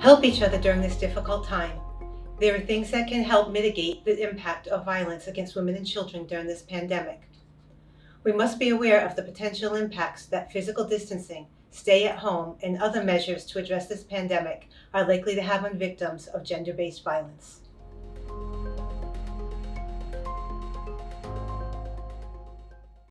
Help each other during this difficult time. There are things that can help mitigate the impact of violence against women and children during this pandemic. We must be aware of the potential impacts that physical distancing, stay at home, and other measures to address this pandemic are likely to have on victims of gender-based violence.